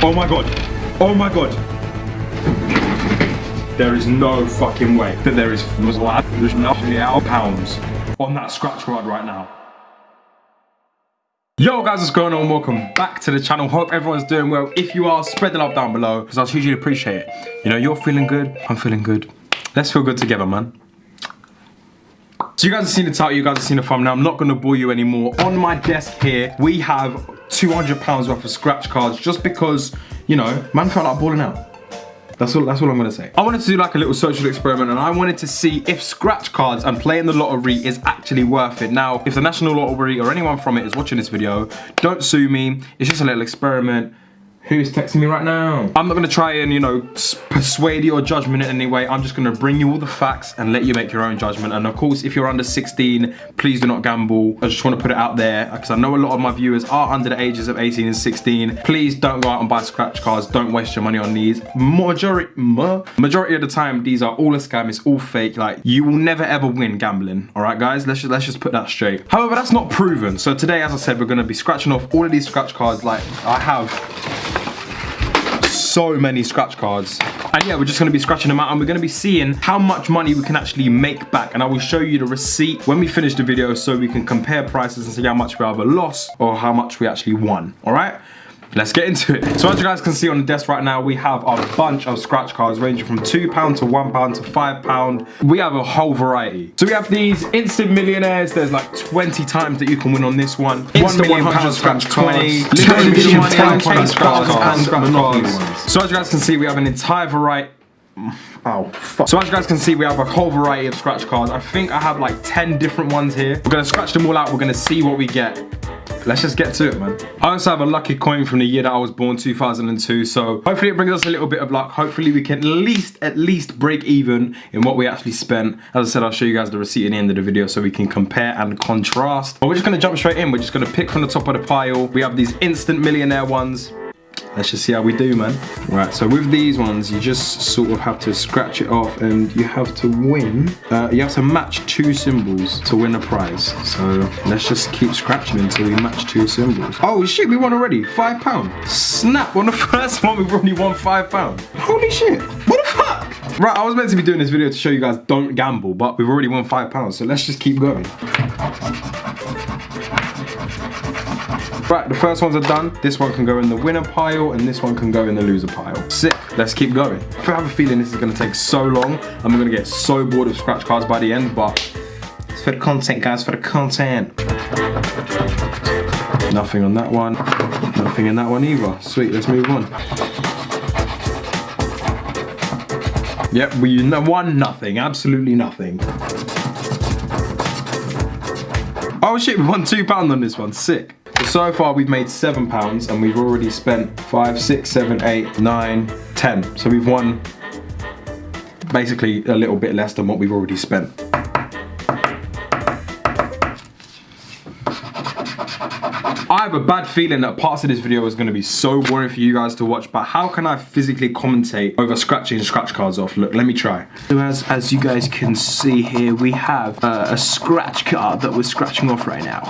Oh my god. Oh my god. There is no fucking way that there is there's nothing out pounds on that scratch rod right now. Yo guys, what's going on? Welcome back to the channel. Hope everyone's doing well. If you are, spread the love down below because I'll hugely appreciate it. You know, you're feeling good, I'm feeling good. Let's feel good together, man. So you guys have seen the title, you guys have seen the thumbnail. I'm not gonna bore you anymore. On my desk here, we have 200 pounds worth of scratch cards just because, you know, man felt like balling out. That's all, that's all I'm gonna say. I wanted to do like a little social experiment and I wanted to see if scratch cards and playing the lottery is actually worth it. Now, if the National Lottery or anyone from it is watching this video, don't sue me. It's just a little experiment. Who's texting me right now? I'm not gonna try and, you know, persuade your judgment in any way. I'm just gonna bring you all the facts and let you make your own judgment. And of course, if you're under 16, please do not gamble. I just wanna put it out there because I know a lot of my viewers are under the ages of 18 and 16. Please don't go out and buy scratch cards. Don't waste your money on these. Majority, majority of the time, these are all a scam. It's all fake. Like, you will never ever win gambling. All right, guys? Let's just, let's just put that straight. However, that's not proven. So today, as I said, we're gonna be scratching off all of these scratch cards like I have so many scratch cards. And yeah, we're just gonna be scratching them out and we're gonna be seeing how much money we can actually make back. And I will show you the receipt when we finish the video so we can compare prices and see how much we either lost or how much we actually won, all right? Let's get into it. So as you guys can see on the desk right now, we have a bunch of scratch cards ranging from £2 to £1 to £5. We have a whole variety. So we have these instant millionaires. There's like 20 times that you can win on this one. Instant 1 million scratch 20, limited edition scratch cards, and scratch cards. So as you guys can see, we have an entire variety Oh, fuck. So as you guys can see, we have a whole variety of scratch cards. I think I have like 10 different ones here. We're gonna scratch them all out. We're gonna see what we get. Let's just get to it, man. I also have a lucky coin from the year that I was born, 2002. So hopefully it brings us a little bit of luck. Hopefully we can at least, at least break even in what we actually spent. As I said, I'll show you guys the receipt at the end of the video so we can compare and contrast. But we're just gonna jump straight in. We're just gonna pick from the top of the pile. We have these instant millionaire ones. Let's just see how we do, man. Right, so with these ones, you just sort of have to scratch it off and you have to win. Uh, you have to match two symbols to win a prize. So let's just keep scratching until we match two symbols. Oh shit, we won already, five pound. Snap, on the first one, we've already won five pound. Holy shit, what the fuck? Right, I was meant to be doing this video to show you guys don't gamble, but we've already won five pounds, so let's just keep going. Right, the first ones are done. This one can go in the winner pile and this one can go in the loser pile. Sick, let's keep going. I have a feeling this is gonna take so long and we're gonna get so bored of scratch cards by the end, but it's for the content, guys, for the content. Nothing on that one. Nothing in that one either. Sweet, let's move on. Yep, we won nothing, absolutely nothing. Oh shit, we won two pound on this one, sick so far we've made seven pounds and we've already spent five, six, seven, eight, nine, ten. So we've won basically a little bit less than what we've already spent. I have a bad feeling that parts of this video is going to be so boring for you guys to watch, but how can I physically commentate over scratching scratch cards off? Look, let me try. So as, as you guys can see here, we have uh, a scratch card that we're scratching off right now.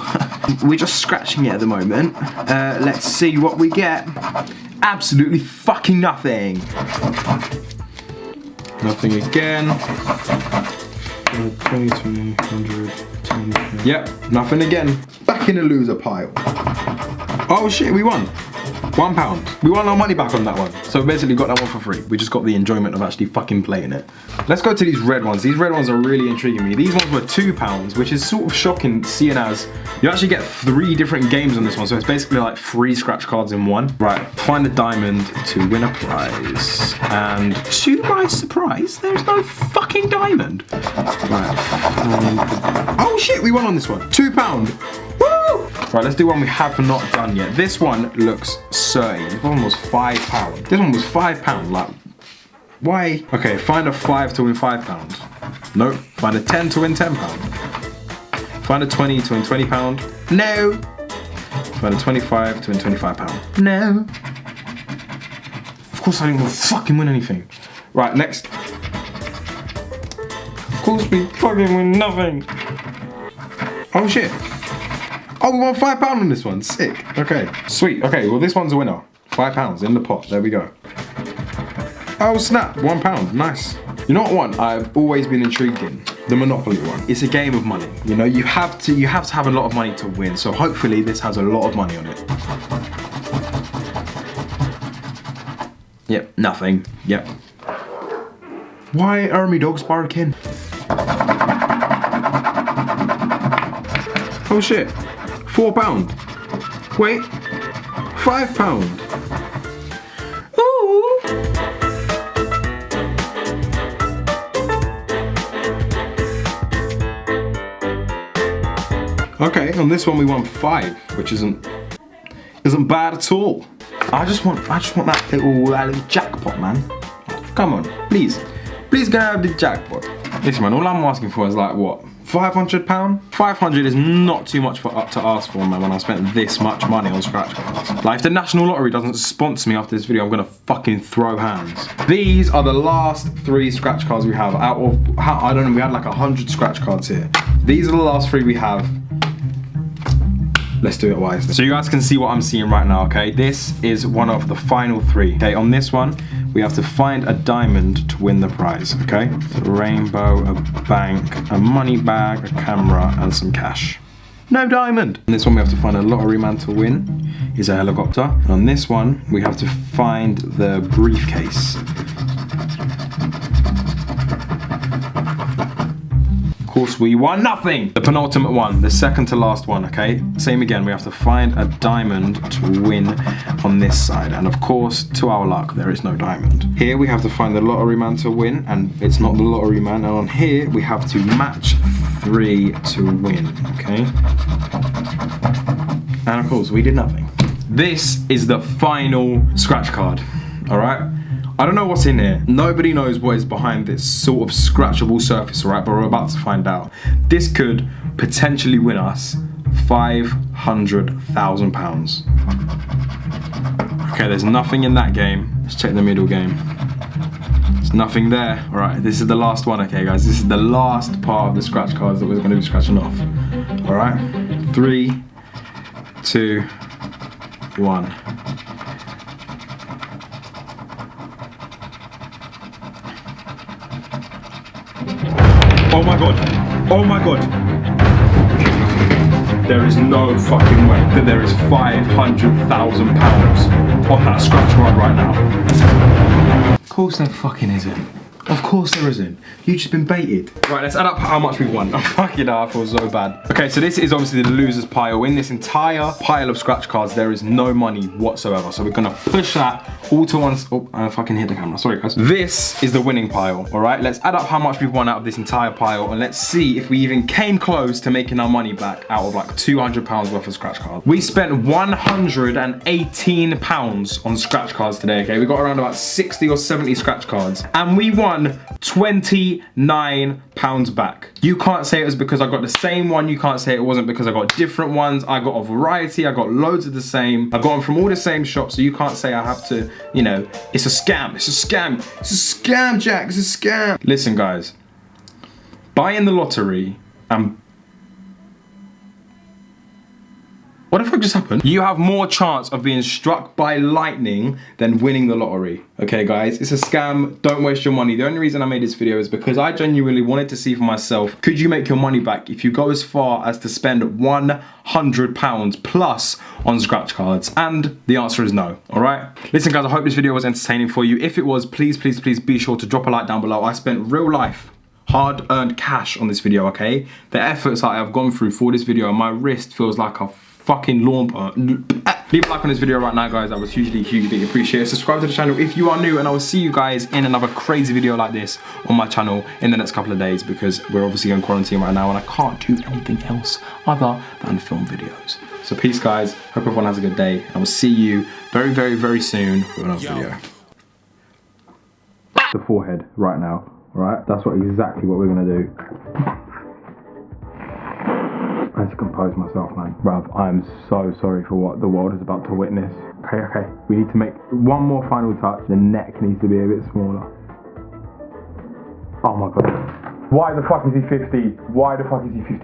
we're just scratching it at the moment. Uh, let's see what we get. Absolutely fucking nothing. Nothing again. 20, 20, 100, Yep, nothing again. Back in the loser pile. Oh shit, we won. One pound. We won our money back on that one. So basically got that one for free. We just got the enjoyment of actually fucking playing it. Let's go to these red ones. These red ones are really intriguing me. These ones were two pounds, which is sort of shocking seeing as you actually get three different games on this one. So it's basically like three scratch cards in one. Right, find a diamond to win a prize. And to my surprise, there's no fucking diamond. Right. Oh shit, we won on this one. Two pound. Right, let's do one we have not done yet. This one looks certain. This one was five pound. This one was five pound, like, why? Okay, find a five to win five pounds. Nope. Find a 10 to win 10 pound. Find a 20 to win 20 pound. No. Find a 25 to win 25 pound. No. Of course I didn't fucking win anything. Right, next. Of course we fucking win nothing. Oh shit. Oh, we won five pound on this one. Sick. Okay. Sweet. Okay, well this one's a winner. Five pounds in the pot. There we go. Oh snap, one pound, nice. You know what one I've always been intrigued in? The Monopoly one. It's a game of money. You know, you have to you have to have a lot of money to win. So hopefully this has a lot of money on it. Yep, nothing. Yep. Why are my dogs barking? Oh shit. Four pound. Wait. Five pound. Ooh. Okay, on this one we won five, which isn't isn't bad at all. I just want I just want that little that little jackpot, man. Come on, please. Please go have the jackpot. Listen man, all I'm asking for is like what? 500 pound? 500 is not too much for up to ask for man when I spent this much money on scratch cards. Like if the National Lottery doesn't sponsor me after this video, I'm gonna fucking throw hands. These are the last three scratch cards we have out of, I don't know, we had like a 100 scratch cards here. These are the last three we have. Let's do it wisely. So you guys can see what I'm seeing right now, okay? This is one of the final three. Okay, on this one, we have to find a diamond to win the prize, okay? A rainbow, a bank, a money bag, a camera, and some cash. No diamond. On this one, we have to find a lottery man to win. Is a helicopter. And on this one, we have to find the briefcase. We won nothing. The penultimate one, the second to last one, okay? Same again, we have to find a diamond to win on this side. And of course, to our luck, there is no diamond. Here we have to find the lottery man to win, and it's not the lottery man. And on here, we have to match three to win, okay? And of course, we did nothing. This is the final scratch card, all right? I don't know what's in here. Nobody knows what is behind this sort of scratchable surface, right? But we're about to find out. This could potentially win us £500,000. Okay, there's nothing in that game. Let's check the middle game. There's nothing there. All right, this is the last one, okay, guys? This is the last part of the scratch cards that we're gonna be scratching off. All right, three, two, one. Oh my god. Oh my god. There is no fucking way that there is £500,000 on that scratch card right now. Of course there fucking isn't. Of course there isn't. You've just been baited. Right, let's add up how much we've won. I'm fucking I feel so bad. Okay, so this is obviously the loser's pile. In this entire pile of scratch cards, there is no money whatsoever. So we're gonna push that all to one, oh, I fucking hit the camera, sorry guys. This is the winning pile, all right? Let's add up how much we've won out of this entire pile and let's see if we even came close to making our money back out of like 200 pounds worth of scratch cards. We spent 118 pounds on scratch cards today, okay? We got around about 60 or 70 scratch cards and we won won 29 pounds back. You can't say it was because I got the same one. You can't say it wasn't because I got different ones. I got a variety. I got loads of the same. I got them from all the same shops. So you can't say I have to, you know, it's a scam. It's a scam. It's a scam, Jack. It's a scam. Listen, guys. Buying the lottery and What the fuck just happened? You have more chance of being struck by lightning than winning the lottery. Okay guys, it's a scam, don't waste your money. The only reason I made this video is because I genuinely wanted to see for myself, could you make your money back if you go as far as to spend 100 pounds plus on scratch cards? And the answer is no, all right? Listen guys, I hope this video was entertaining for you. If it was, please, please, please be sure to drop a like down below. I spent real life hard earned cash on this video, okay? The efforts that I've gone through for this video, my wrist feels like a fucking lawn uh, Leave a like on this video right now, guys. I was hugely, hugely appreciate it. Subscribe to the channel if you are new, and I will see you guys in another crazy video like this on my channel in the next couple of days because we're obviously in quarantine right now and I can't do anything else other than film videos. So peace, guys. Hope everyone has a good day. I will see you very, very, very soon with another Yo. video. The forehead right now, right? That's what exactly what we're gonna do. I had to compose myself, man. Bruv, I'm so sorry for what the world is about to witness. Okay, okay. We need to make one more final touch. The neck needs to be a bit smaller. Oh my god. Why the fuck is he 50? Why the fuck is he 50?